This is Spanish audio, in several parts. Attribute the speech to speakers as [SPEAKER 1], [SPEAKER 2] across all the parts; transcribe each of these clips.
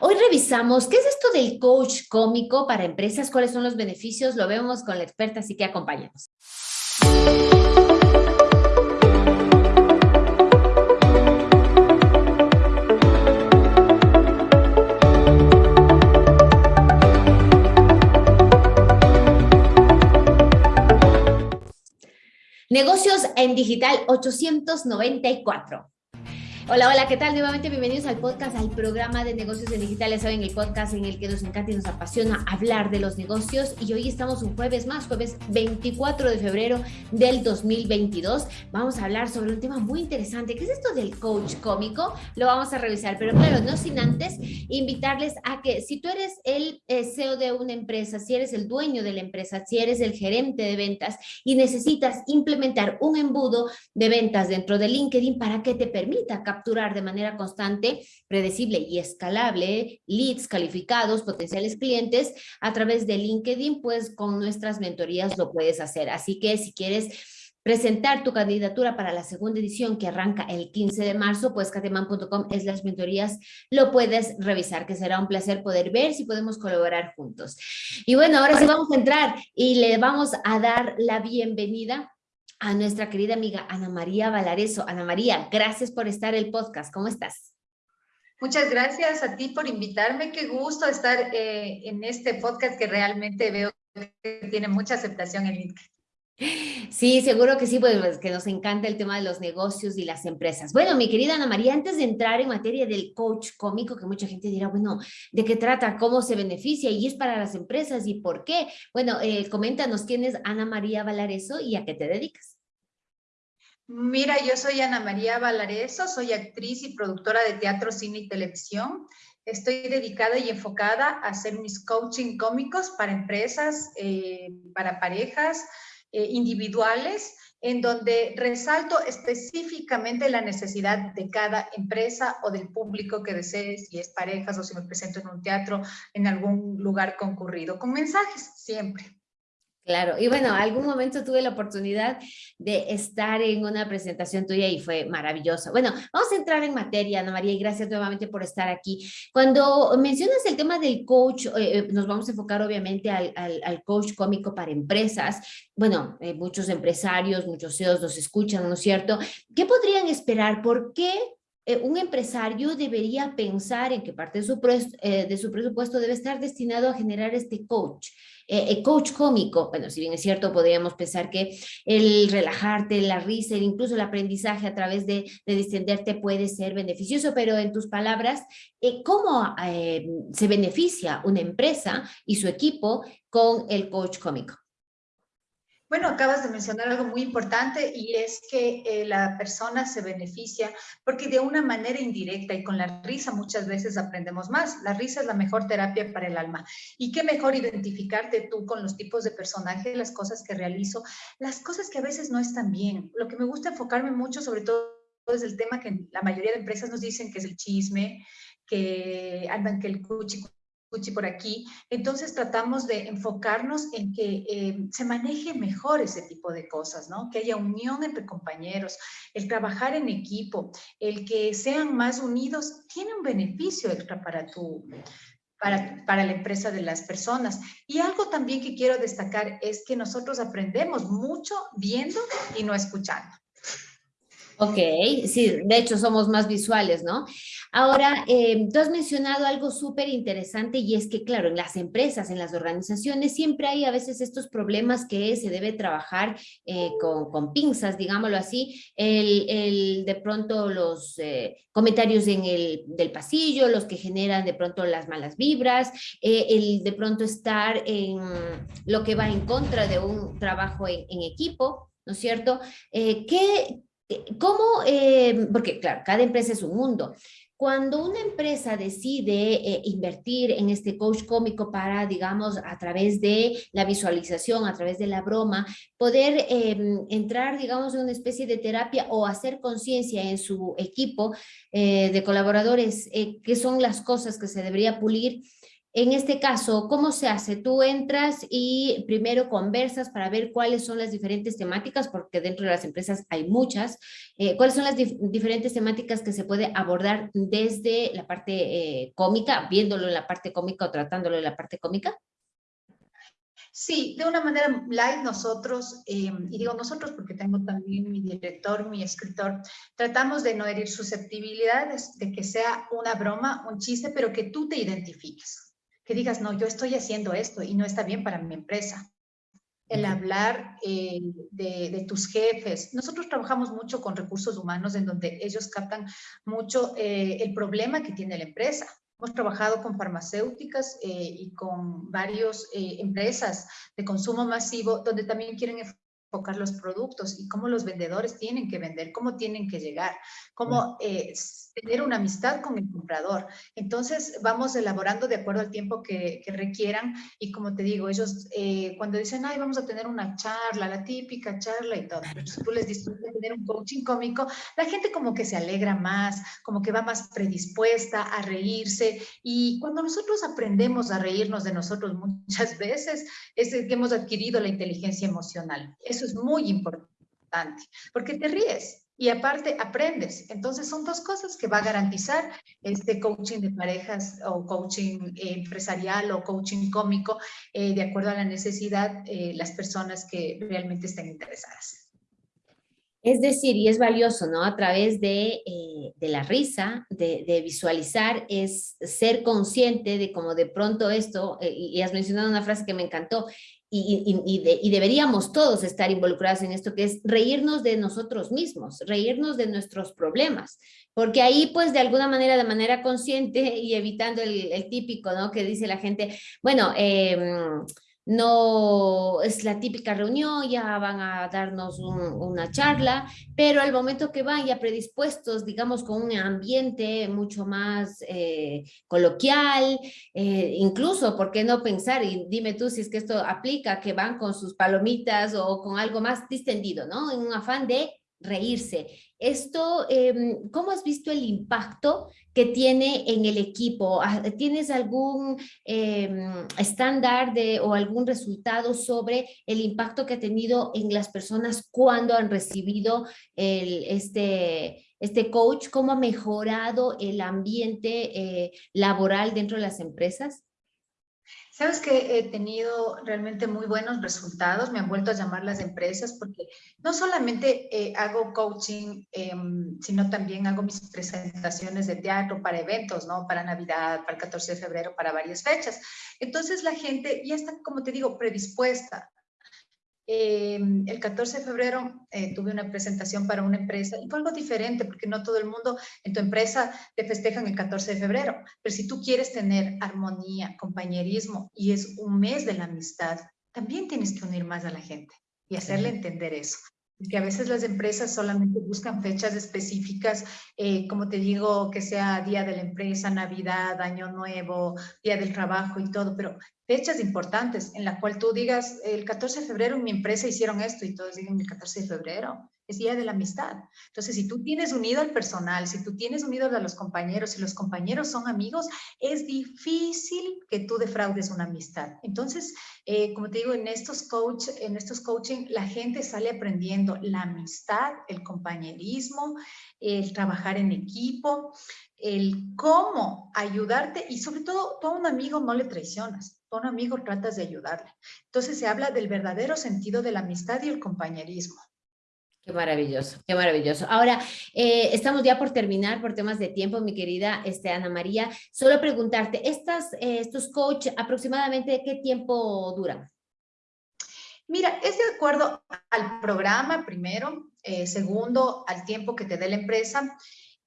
[SPEAKER 1] Hoy revisamos qué es esto del coach cómico para empresas, cuáles son los beneficios, lo vemos con la experta, así que acompáñanos. Negocios en Digital 894. Hola, hola, ¿qué tal? Nuevamente bienvenidos al podcast, al programa de negocios en digitales. Saben, el podcast en el que nos encanta y nos apasiona hablar de los negocios. Y hoy estamos un jueves más, jueves 24 de febrero del 2022. Vamos a hablar sobre un tema muy interesante. ¿Qué es esto del coach cómico? Lo vamos a revisar, pero claro, no sin antes invitarles a que si tú eres el eh, CEO de una empresa, si eres el dueño de la empresa, si eres el gerente de ventas y necesitas implementar un embudo de ventas dentro de LinkedIn para que te permita capturar de manera constante, predecible y escalable leads calificados, potenciales clientes a través de LinkedIn, pues con nuestras mentorías lo puedes hacer. Así que si quieres presentar tu candidatura para la segunda edición que arranca el 15 de marzo, pues cateman.com es las mentorías, lo puedes revisar, que será un placer poder ver si podemos colaborar juntos. Y bueno, ahora sí vamos a entrar y le vamos a dar la bienvenida a nuestra querida amiga Ana María Valareso. Ana María, gracias por estar en el podcast. ¿Cómo estás?
[SPEAKER 2] Muchas gracias a ti por invitarme. Qué gusto estar eh, en este podcast que realmente veo que tiene mucha aceptación en LinkedIn.
[SPEAKER 1] Sí, seguro que sí, pues, pues, que nos encanta el tema de los negocios y las empresas. Bueno, mi querida Ana María, antes de entrar en materia del coach cómico, que mucha gente dirá, bueno, ¿de qué trata? ¿Cómo se beneficia? ¿Y es para las empresas? ¿Y por qué? Bueno, eh, coméntanos quién es Ana María Valareso y a qué te dedicas.
[SPEAKER 2] Mira, yo soy Ana María Valareso, soy actriz y productora de teatro, cine y televisión. Estoy dedicada y enfocada a hacer mis coaching cómicos para empresas, eh, para parejas, eh, individuales, en donde resalto específicamente la necesidad de cada empresa o del público que desee, si es parejas o si me presento en un teatro, en algún lugar concurrido, con mensajes siempre.
[SPEAKER 1] Claro, y bueno, algún momento tuve la oportunidad de estar en una presentación tuya y fue maravillosa. Bueno, vamos a entrar en materia, Ana María, y gracias nuevamente por estar aquí. Cuando mencionas el tema del coach, eh, eh, nos vamos a enfocar obviamente al, coach cómico para empresas. Bueno, eh, muchos empresarios, muchos CEOs nos escuchan, ¿no es cierto? ¿Qué podrían esperar? ¿Por qué un empresario debería pensar en que parte de su, de su presupuesto debe estar destinado a generar este coach? Eh, el coach cómico, bueno, si bien es cierto, podríamos pensar que el relajarte, la risa, incluso el aprendizaje a través de, distenderte puede ser beneficioso, pero en tus palabras, eh, ¿cómo eh, se beneficia una empresa y su equipo con el coach cómico?
[SPEAKER 2] Bueno, acabas de mencionar algo muy importante y es que eh, la persona se beneficia porque de una manera indirecta y con la risa muchas veces aprendemos más. La risa es la mejor terapia para el alma. Y qué mejor identificarte tú con los tipos de personajes, las cosas que realizo, las cosas que a veces no están bien. Lo que me gusta enfocarme mucho sobre todo es el tema que la mayoría de empresas nos dicen que es el chisme, que andan que el cuchi por aquí. Entonces tratamos de enfocarnos en que eh, se maneje mejor ese tipo de cosas, ¿no? Que haya unión entre compañeros, el trabajar en equipo, el que sean más unidos, tiene un beneficio extra para tu, para, para, la empresa de las personas. Y algo también que quiero destacar es que nosotros aprendemos mucho viendo y no escuchando.
[SPEAKER 1] Ok, sí, de hecho somos más visuales, ¿no? Ahora, eh, tú has mencionado algo súper interesante y es que, claro, en las empresas, en las organizaciones, siempre hay a veces estos problemas que se debe trabajar eh, con, pinzas, digámoslo así, el, de pronto los eh, comentarios en el, del pasillo, los que generan de pronto las malas vibras, el de pronto estar en lo que va en contra de un trabajo en, en equipo, ¿no es cierto? ¿qué, ¿Cómo? Eh, porque claro, cada empresa es un mundo. Cuando una empresa decide eh, invertir en este coach cómico para, digamos, a través de la visualización, a través de la broma, poder em, entrar, digamos, en una especie de terapia o hacer conciencia en su equipo eh, de colaboradores, qué son las cosas que se debería pulir, En este caso, ¿cómo se hace? Tú entras y primero conversas para ver cuáles son las diferentes temáticas, porque dentro de las empresas hay muchas. Eh, ¿Cuáles son las diferentes temáticas que se puede abordar desde la parte eh, cómica, viéndolo en la parte cómica o tratándolo en la parte cómica?
[SPEAKER 2] Sí, de una manera light nosotros, eh, y digo nosotros porque tengo también mi director, mi escritor, tratamos de no herir susceptibilidades, de que sea una broma, un chiste, pero que tú te identifiques. Que digas, no, yo estoy haciendo esto y no está bien para mi empresa. El hablar eh, de, tus jefes. Nosotros trabajamos mucho con recursos humanos en donde ellos captan mucho eh, el problema que tiene la empresa Hemos trabajado con farmacéuticas eh, y con varias empresas de consumo masivo donde también quieren enfocar los productos y cómo los vendedores tienen que vender, cómo tienen que llegar, cómo eh, tener una amistad con el comprador. Entonces, vamos elaborando de acuerdo al tiempo que, requieran y como te digo, ellos eh, cuando dicen, ay, vamos a tener una charla, la típica charla y todo, tú les dices, tener un coaching cómico, la gente como que se alegra más, como que va más predispuesta a reírse y cuando nosotros aprendemos a reírnos de nosotros muchas veces, es que hemos adquirido la inteligencia emocional. Eso es muy importante, porque te ríes, y aparte aprendes. Entonces son dos cosas que va a garantizar este coaching de parejas o coaching empresarial o coaching cómico eh, de acuerdo a la necesidad eh, las personas que realmente estén interesadas.
[SPEAKER 1] Es decir, y es valioso, ¿no? A través de, eh, de la risa, de, de, visualizar, es ser consciente de cómo de pronto esto, y has mencionado una frase que me encantó, y, deberíamos todos estar involucrados en esto, que es reírnos de nosotros mismos, reírnos de nuestros problemas, porque ahí pues de alguna manera, de manera consciente y evitando el, típico, ¿no? Que dice la gente, bueno, eh, no es la típica reunión, ya van a darnos una charla, pero al momento que van ya predispuestos, digamos, con un ambiente mucho más eh, coloquial, eh, incluso, ¿por qué no pensar? Y dime tú si es que esto aplica, que van con sus palomitas o con algo más distendido, ¿no? En un afán de reírse. Esto, em, ¿cómo has visto el impacto que tiene en el equipo? Ah, ¿Tienes algún em, estándar o algún resultado sobre el impacto que ha tenido en las personas cuando han recibido el, este, este coach? ¿Cómo ha mejorado el ambiente eh, laboral dentro de las empresas?
[SPEAKER 2] Sabes que he tenido realmente muy buenos resultados, me han vuelto a llamar las empresas porque no solamente eh, hago coaching, em, sino también hago mis presentaciones de teatro para eventos, ¿no? Para Navidad, para el 14 de febrero, para varias fechas. Entonces la gente ya está, como te digo, predispuesta eh, el 14 de febrero eh, tuve una presentación para una empresa y fue algo diferente porque no todo el mundo en tu empresa te festejan el 14 de febrero, pero si tú quieres tener armonía, compañerismo y es un mes de la amistad, también tienes que unir más a la gente y hacerle entender eso. Porque a veces las empresas solamente buscan fechas específicas, eh, como te digo, que sea día de la empresa, Navidad, Año Nuevo, Día del Trabajo y todo, pero fechas importantes en la cual tú digas, el 14 de febrero en mi empresa hicieron esto y todos digan el 14 de febrero, es Día de la Amistad. Entonces, si tú tienes unido al personal, si tú tienes unido a los compañeros, si los compañeros son amigos, es difícil que tú defraudes una amistad. Entonces, eh, como te digo, en estos, coach, en estos coaching, la gente sale aprendiendo la amistad, el compañerismo, el trabajar en equipo, el cómo ayudarte y sobre todo, tú a un amigo no le traicionas un amigo tratas de ayudarle. Entonces se habla del verdadero sentido de la amistad y el compañerismo.
[SPEAKER 1] Qué maravilloso, qué maravilloso. Ahora, eh, estamos ya por terminar por temas de tiempo, mi querida este, Ana María. Solo preguntarte, estas, eh, ¿estos coach aproximadamente qué tiempo duran?
[SPEAKER 2] Mira, es de acuerdo al programa, primero. Eh, segundo, al tiempo que te dé la empresa.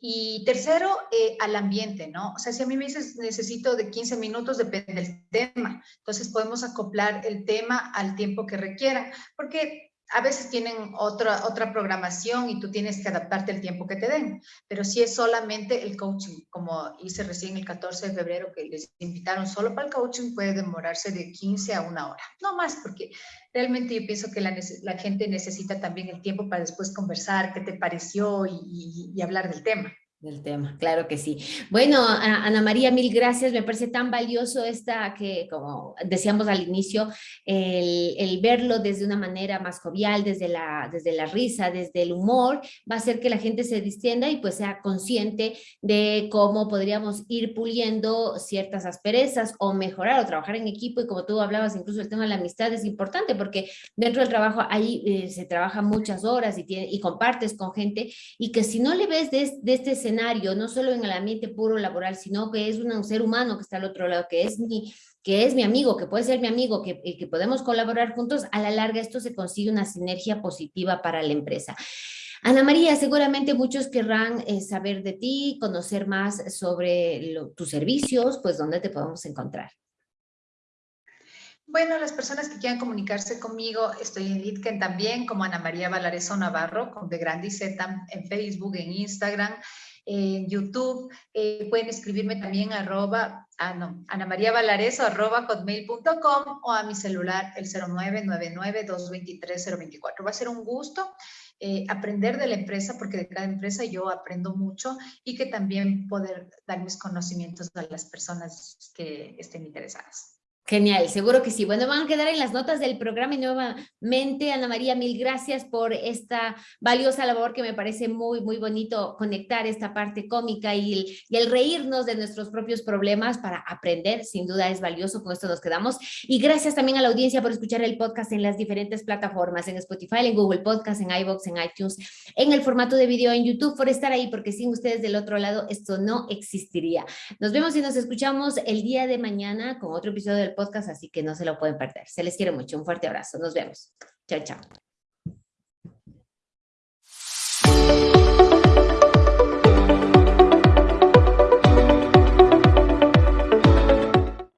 [SPEAKER 2] Y tercero, eh, al ambiente, ¿no? O sea, si a mí me dices necesito de 15 minutos, depende del tema. Entonces podemos acoplar el tema al tiempo que requieran, porque a veces tienen otra, otra programación y tú tienes que adaptarte al tiempo que te den. Pero si es solamente el coaching, como hice recién el 14 de febrero, que les invitaron solo para el coaching, puede demorarse de 15 a una hora. No más, porque realmente yo pienso que la, gente necesita también el tiempo para después conversar, qué te pareció y hablar del tema.
[SPEAKER 1] Del tema, claro que sí. Bueno, Ana María, mil gracias. Me parece tan valioso esta que, como decíamos al inicio, el, verlo desde una manera más jovial, desde la, desde la risa, desde el humor, va a hacer que la gente se distienda y pues sea consciente de cómo podríamos ir puliendo ciertas asperezas o mejorar o trabajar en equipo. Y como tú hablabas, incluso el tema de la amistad es importante porque dentro del trabajo ahí eh, se trabaja muchas horas y, tiene, y compartes con gente y que si no le ves de, de este escenario, no solo en el ambiente puro laboral, sino que es un ser humano que está al otro lado, que es mi, que es mi amigo, que puede ser mi amigo, que, que podemos colaborar juntos, a la larga esto se consigue una sinergia positiva para la empresa. Ana María, seguramente muchos querrán eh, saber de ti, conocer más sobre tus servicios, pues dónde te podemos encontrar.
[SPEAKER 2] Bueno, las personas que quieran comunicarse conmigo, estoy en LinkedIn también, como Ana María Valareso Navarro, con de Grande Z en Facebook, en Instagram, en YouTube. Eh, pueden escribirme también arroba, ah, no, Ana María Valareso arroba hotmail.com o a mi celular el 0999-223-024. Va a ser un gusto eh, aprender de la empresa, porque de cada empresa yo aprendo mucho y que también poder dar mis conocimientos a las personas que estén interesadas.
[SPEAKER 1] Genial, seguro que sí. Bueno, van a quedar en las notas del programa y nuevamente, Ana María, mil gracias por esta valiosa labor que me parece muy, muy bonito conectar esta parte cómica y el, reírnos de nuestros propios problemas para aprender, sin duda es valioso, con esto nos quedamos. Y gracias también a la audiencia por escuchar el podcast en las diferentes plataformas, en Spotify, en Google Podcast, en iVoox, en iTunes, en el formato de video en YouTube, por estar ahí, porque sin ustedes del otro lado esto no existiría. Nos vemos y nos escuchamos el día de mañana con otro episodio del podcast, así que no se lo pueden perder. Se les quiere mucho. Un fuerte abrazo. Nos vemos. Chao, chao.